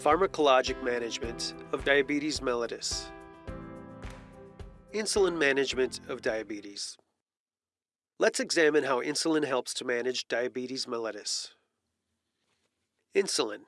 Pharmacologic management of diabetes mellitus. Insulin management of diabetes. Let's examine how insulin helps to manage diabetes mellitus. Insulin.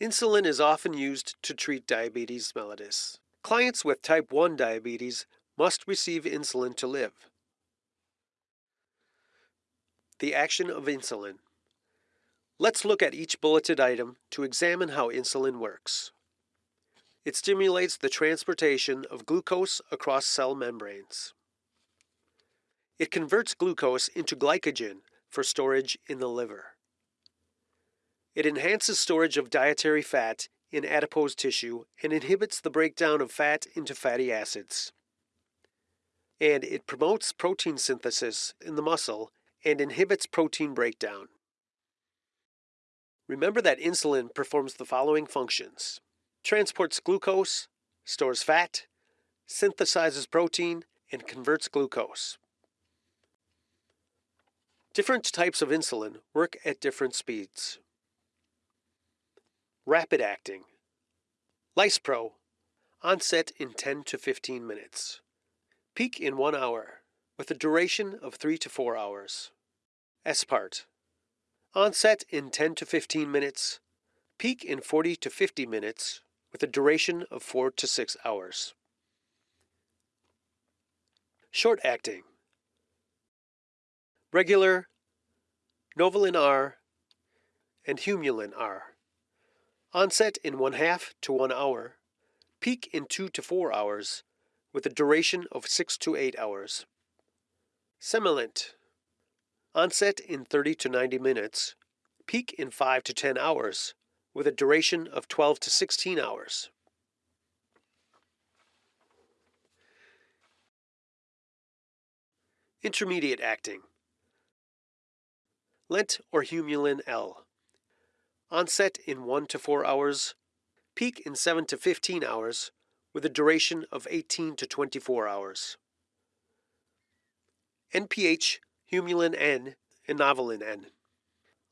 Insulin is often used to treat diabetes mellitus. Clients with type 1 diabetes must receive insulin to live. The action of insulin. Let's look at each bulleted item to examine how insulin works. It stimulates the transportation of glucose across cell membranes. It converts glucose into glycogen for storage in the liver. It enhances storage of dietary fat in adipose tissue and inhibits the breakdown of fat into fatty acids. And it promotes protein synthesis in the muscle and inhibits protein breakdown. Remember that insulin performs the following functions transports glucose, stores fat, synthesizes protein, and converts glucose. Different types of insulin work at different speeds. Rapid acting. Lispro, onset in 10 to 15 minutes. Peak in 1 hour, with a duration of 3 to 4 hours. Aspart, Onset in 10 to 15 minutes, peak in 40 to 50 minutes, with a duration of 4 to 6 hours. Short acting Regular, Novolin R, and Humulin R. Onset in 1 half to 1 hour, peak in 2 to 4 hours, with a duration of 6 to 8 hours. Semilente Onset in 30 to 90 minutes, peak in 5 to 10 hours, with a duration of 12 to 16 hours. Intermediate acting. Lente or Humulin L. Onset in 1 to 4 hours, peak in 7 to 15 hours, with a duration of 18 to 24 hours. NPH Humulin N, and Novolin N.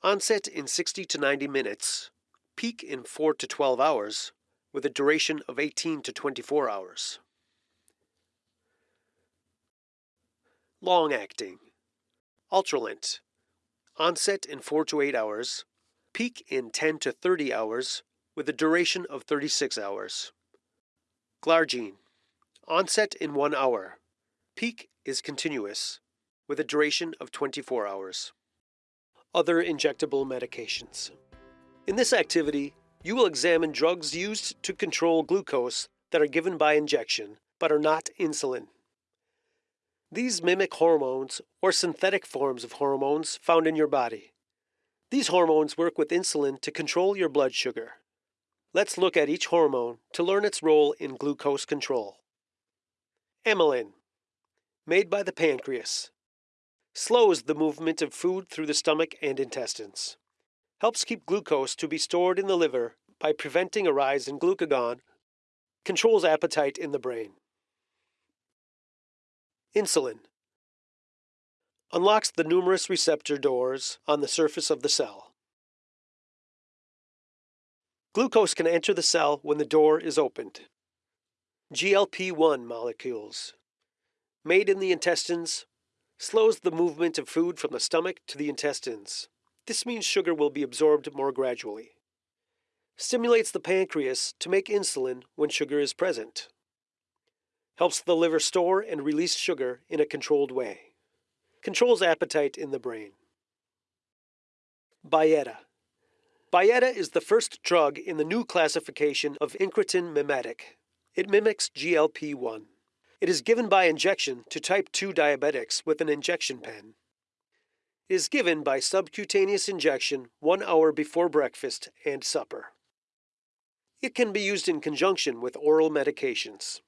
Onset in 60 to 90 minutes, peak in 4 to 12 hours, with a duration of 18 to 24 hours. Long acting. Ultralente. Onset in 4 to 8 hours, peak in 10 to 30 hours, with a duration of 36 hours. Glargine. Onset in 1 hour. Peak is continuous, with a duration of 24 hours. Other injectable medications. In this activity, you will examine drugs used to control glucose that are given by injection but are not insulin. These mimic hormones or synthetic forms of hormones found in your body. These hormones work with insulin to control your blood sugar. Let's look at each hormone to learn its role in glucose control. Amylin, made by the pancreas, slows the movement of food through the stomach and intestines, helps keep glucose to be stored in the liver by preventing a rise in glucagon, controls appetite in the brain. Insulin unlocks the numerous receptor doors on the surface of the cell. Glucose can enter the cell when the door is opened. GLP 1 molecules, made in the intestines, slows the movement of food from the stomach to the intestines. This means sugar will be absorbed more gradually. Stimulates the pancreas to make insulin when sugar is present. Helps the liver store and release sugar in a controlled way. Controls appetite in the brain. Byetta. Byetta is the first drug in the new classification of incretin mimetic. It mimics GLP 1. It is given by injection to type 2 diabetics with an injection pen. It is given by subcutaneous injection one hour before breakfast and supper. It can be used in conjunction with oral medications.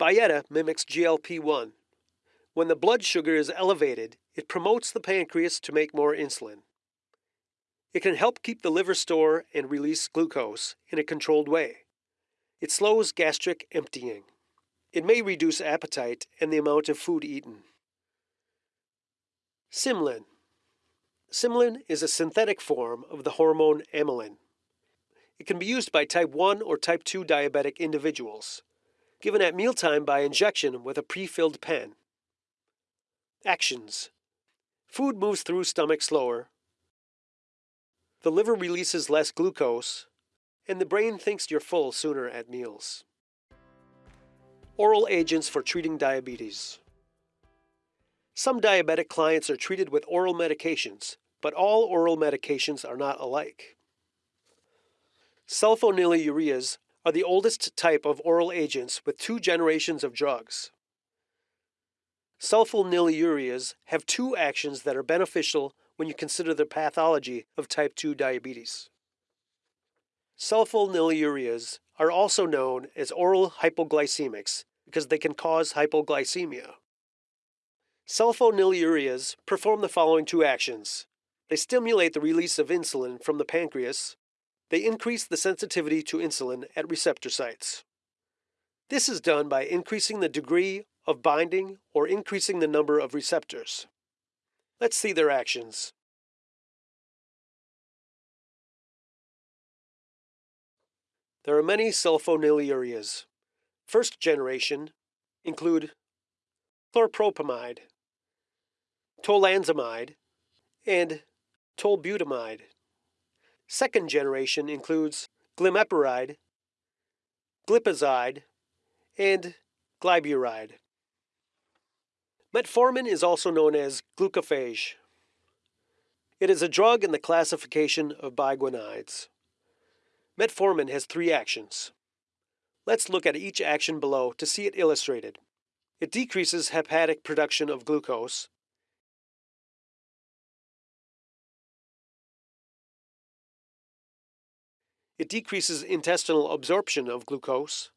Byetta mimics GLP 1. When the blood sugar is elevated, it promotes the pancreas to make more insulin. It can help keep the liver store and release glucose in a controlled way. It slows gastric emptying. It may reduce appetite and the amount of food eaten. Symlin. Symlin is a synthetic form of the hormone amylin. It can be used by type 1 or type 2 diabetic individuals, given at mealtime by injection with a pre-filled pen. Actions. Food moves through stomach slower. The liver releases less glucose, and the brain thinks you're full sooner at meals. Oral agents for treating diabetes. Some diabetic clients are treated with oral medications, but all oral medications are not alike. Sulfonylureas are the oldest type of oral agents with two generations of drugs. Sulfonylureas have two actions that are beneficial when you consider the pathology of type 2 diabetes. Sulfonylureas are also known as oral hypoglycemics because they can cause hypoglycemia. Sulfonylureas perform the following two actions. They stimulate the release of insulin from the pancreas. They increase the sensitivity to insulin at receptor sites. This is done by increasing the degree of binding or increasing the number of receptors. Let's see their actions. There are many sulfonylureas. First generation include chlorpropamide, tolazamide, and tolbutamide. Second generation includes glimepiride, glipizide, and glyburide. Metformin is also known as glucophage. It is a drug in the classification of biguanides. Metformin has three actions. Let's look at each action below to see it illustrated. It decreases hepatic production of glucose. It decreases intestinal absorption of glucose.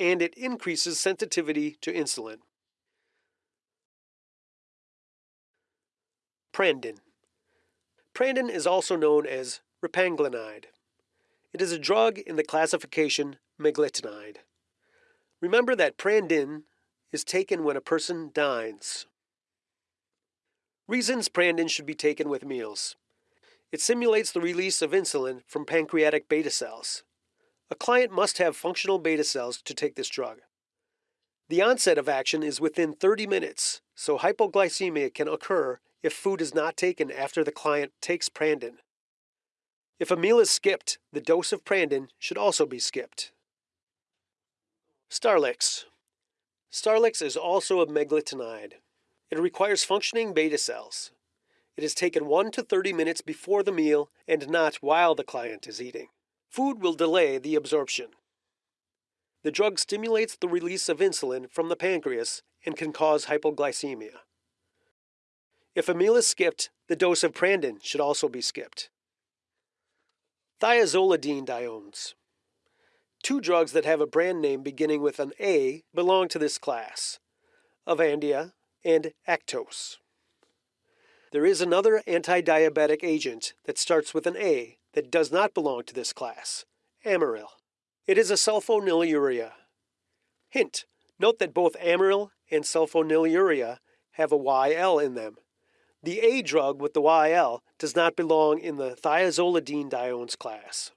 And it increases sensitivity to insulin. Prandin. Prandin is also known as repaglinide. It is a drug in the classification meglitinide. Remember that Prandin is taken when a person dines. Reasons Prandin should be taken with meals. It simulates the release of insulin from pancreatic beta cells. A client must have functional beta cells to take this drug. The onset of action is within 30 minutes, so hypoglycemia can occur if food is not taken after the client takes Prandin. If a meal is skipped, the dose of Prandin should also be skipped. Starlix. Starlix is also a meglitinide. It requires functioning beta cells. It is taken 1 to 30 minutes before the meal and not while the client is eating. Food will delay the absorption. The drug stimulates the release of insulin from the pancreas and can cause hypoglycemia. If a meal is skipped, the dose of Prandin should also be skipped. Thiazolidine Thiazolidinediones. Two drugs that have a brand name beginning with an A belong to this class Avandia and Actos. There is another anti diabetic agent that starts with an A that does not belong to this class Amaryl. It is a sulfonylurea. Hint note that both Amaryl and sulfonylurea have a YL in them. The A drug with the YL does not belong in the thiazolidinediones class.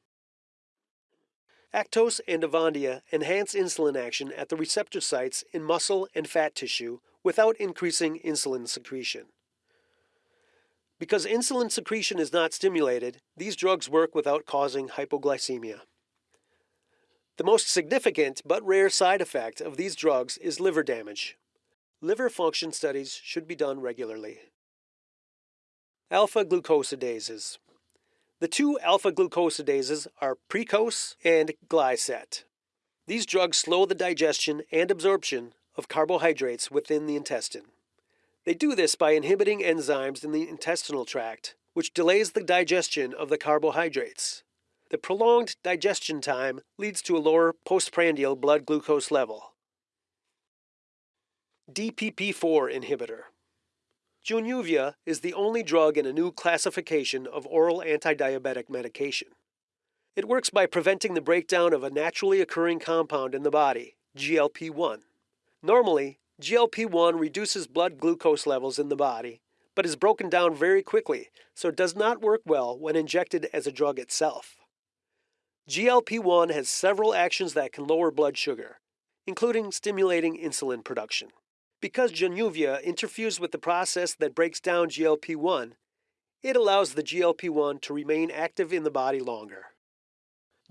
Actos and Avandia enhance insulin action at the receptor sites in muscle and fat tissue without increasing insulin secretion. Because insulin secretion is not stimulated, these drugs work without causing hypoglycemia. The most significant but rare side effect of these drugs is liver damage. Liver function studies should be done regularly. Alpha glucosidases. The two alpha glucosidases are Precose and Glyset. These drugs slow the digestion and absorption of carbohydrates within the intestine. They do this by inhibiting enzymes in the intestinal tract, which delays the digestion of the carbohydrates. The prolonged digestion time leads to a lower postprandial blood glucose level. DPP4 inhibitor. Januvia is the only drug in a new classification of oral antidiabetic medication. It works by preventing the breakdown of a naturally occurring compound in the body, GLP 1. Normally, GLP 1 reduces blood glucose levels in the body, but is broken down very quickly, so it does not work well when injected as a drug itself. GLP 1 has several actions that can lower blood sugar, including stimulating insulin production. Because Januvia interferes with the process that breaks down GLP 1, it allows the GLP 1 to remain active in the body longer.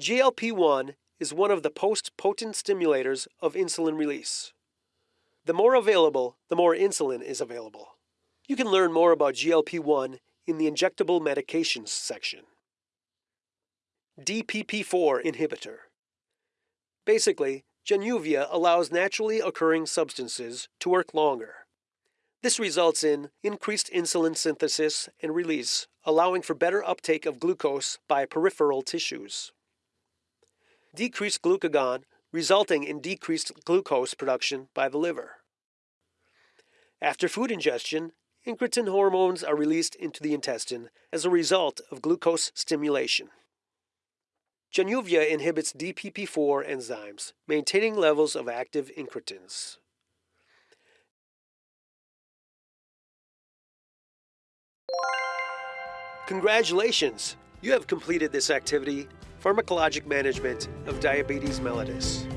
GLP 1 is one of the post potent stimulators of insulin release. The more available, the more insulin is available. You can learn more about GLP 1 in the injectable medications section. DPP4 inhibitor. Basically, Januvia allows naturally occurring substances to work longer. This results in increased insulin synthesis and release, allowing for better uptake of glucose by peripheral tissues. Decreased glucagon, resulting in decreased glucose production by the liver. After food ingestion, incretin hormones are released into the intestine as a result of glucose stimulation. Januvia inhibits DPP4 enzymes, maintaining levels of active incretins. Congratulations! You have completed this activity, Pharmacologic Management of Diabetes mellitus.